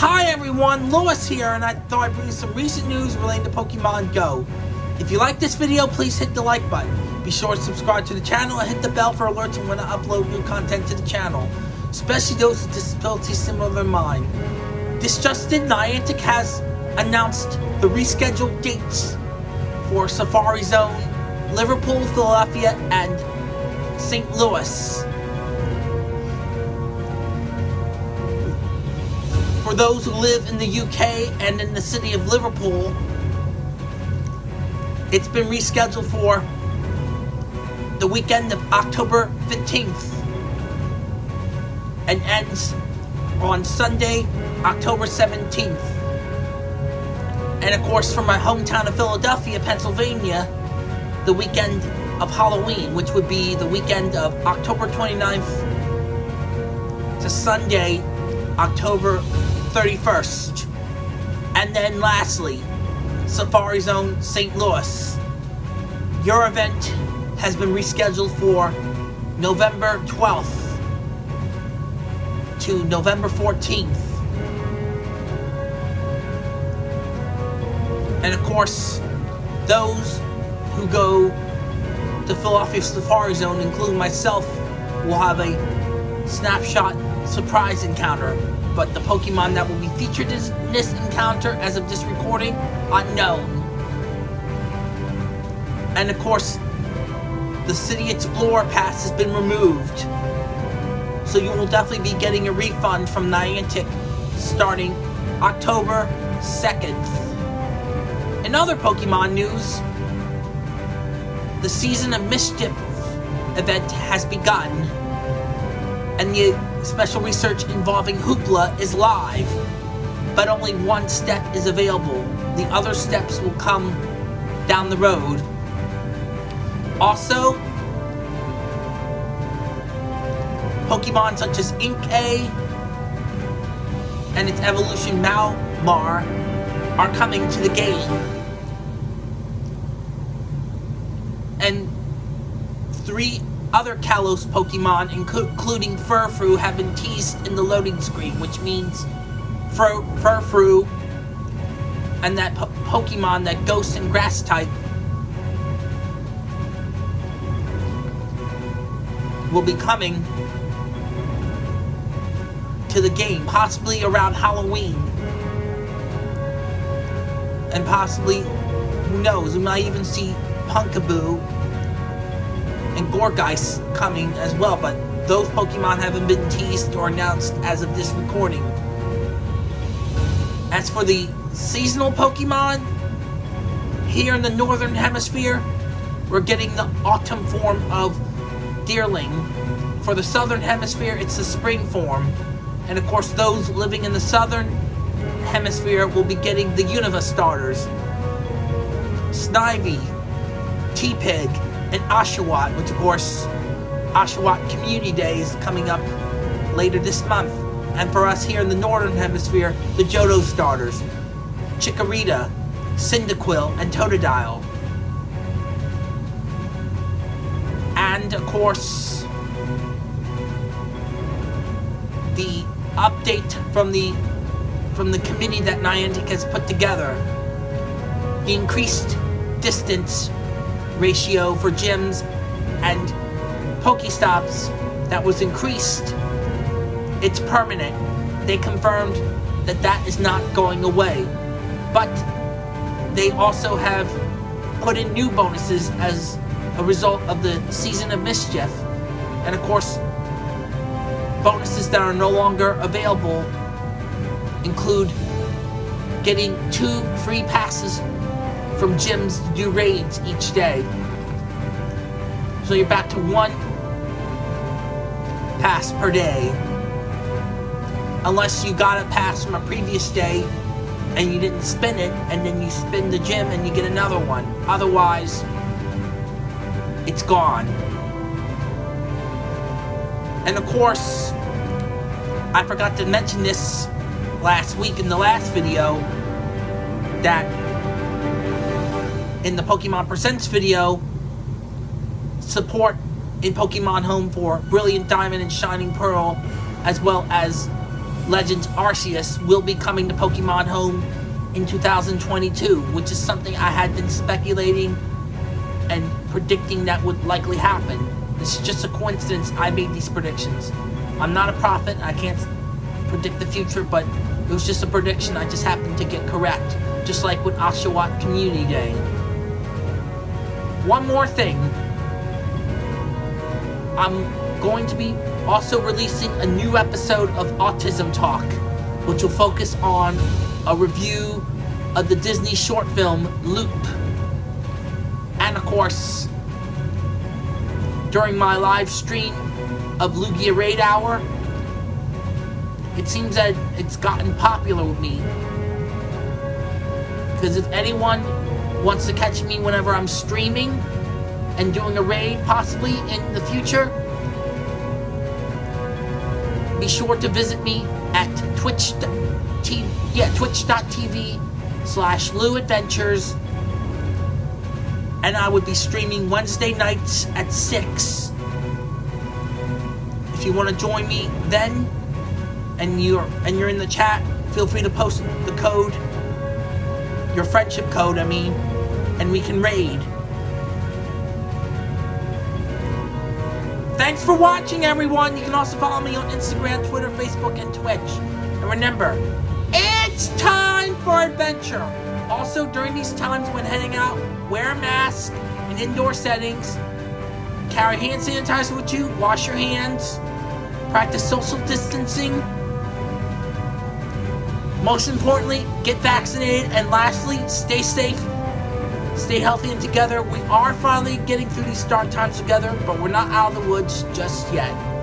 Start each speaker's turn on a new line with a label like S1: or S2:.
S1: Hi everyone, Lewis here, and I thought I'd bring you some recent news relating to Pokemon Go. If you like this video, please hit the like button. Be sure to subscribe to the channel and hit the bell for alerts when I upload new content to the channel, especially those with disabilities similar to mine. This just in, Niantic has announced the rescheduled dates for Safari Zone, Liverpool, Philadelphia, and St. Louis. For those who live in the UK and in the city of Liverpool, it's been rescheduled for the weekend of October 15th and ends on Sunday, October 17th. And of course, from my hometown of Philadelphia, Pennsylvania, the weekend of Halloween, which would be the weekend of October 29th to Sunday, October 31st. And then lastly, Safari Zone St. Louis. Your event has been rescheduled for November 12th to November 14th. And of course, those who go to Philadelphia Safari Zone, including myself, will have a snapshot surprise encounter but the Pokemon that will be featured in this encounter as of this recording, unknown. And of course, the City Explorer Pass has been removed. So you will definitely be getting a refund from Niantic starting October 2nd. In other Pokemon news, the Season of Mischief event has begun. And the Special research involving Hoopa is live, but only one step is available. The other steps will come down the road. Also, Pokemon such as Inkay and its evolution Malamar are coming to the game. And three other Kalos Pokemon, including Furfrou, have been teased in the loading screen, which means Fur Furfrou and that po Pokemon, that Ghost and Grass type, will be coming to the game, possibly around Halloween. And possibly, who knows, we might even see Pumpkaboo and Gourgeist coming as well, but those Pokemon haven't been teased or announced as of this recording. As for the seasonal Pokemon, here in the Northern Hemisphere, we're getting the autumn form of Deerling. For the Southern Hemisphere, it's the spring form. And of course, those living in the Southern Hemisphere will be getting the Unova starters. Snivy, Tepig, and Oshawott, which of course, Oshawott Community Day is coming up later this month. And for us here in the Northern Hemisphere, the Johto starters, Chikorita, Cyndaquil, and Totodile. And of course, the update from the from the committee that Niantic has put together. The increased distance ratio for gyms and Pokestops that was increased. It's permanent. They confirmed that that is not going away. But they also have put in new bonuses as a result of the Season of Mischief. And of course, bonuses that are no longer available include getting two free passes from gyms to do raids each day. So you're back to one pass per day. Unless you got a pass from a previous day and you didn't spin it, and then you spin the gym and you get another one. Otherwise, it's gone. And of course, I forgot to mention this last week in the last video, that in the Pokemon Presents video, support in Pokemon Home for Brilliant Diamond and Shining Pearl, as well as Legends Arceus will be coming to Pokemon Home in 2022, which is something I had been speculating and predicting that would likely happen. This is just a coincidence I made these predictions. I'm not a prophet, I can't predict the future, but it was just a prediction I just happened to get correct, just like with Oshawott Community Day. One more thing. I'm going to be also releasing a new episode of Autism Talk, which will focus on a review of the Disney short film Loop. And of course, during my live stream of Lugia Raid Hour, it seems that it's gotten popular with me. Because if anyone wants to catch me whenever I'm streaming and doing a raid possibly in the future, be sure to visit me at yeah, twitch.tv slash Lou Adventures. And I would be streaming Wednesday nights at 6. If you want to join me then and you're and you're in the chat, feel free to post the code, your friendship code, I mean, and we can raid. Thanks for watching, everyone. You can also follow me on Instagram, Twitter, Facebook, and Twitch. And remember, it's time for adventure. Also, during these times when heading out, wear a mask in indoor settings. Carry hand sanitizer with you. Wash your hands. Practice social distancing. Most importantly, get vaccinated. And lastly, stay safe. Stay healthy and together. We are finally getting through these dark times together, but we're not out of the woods just yet.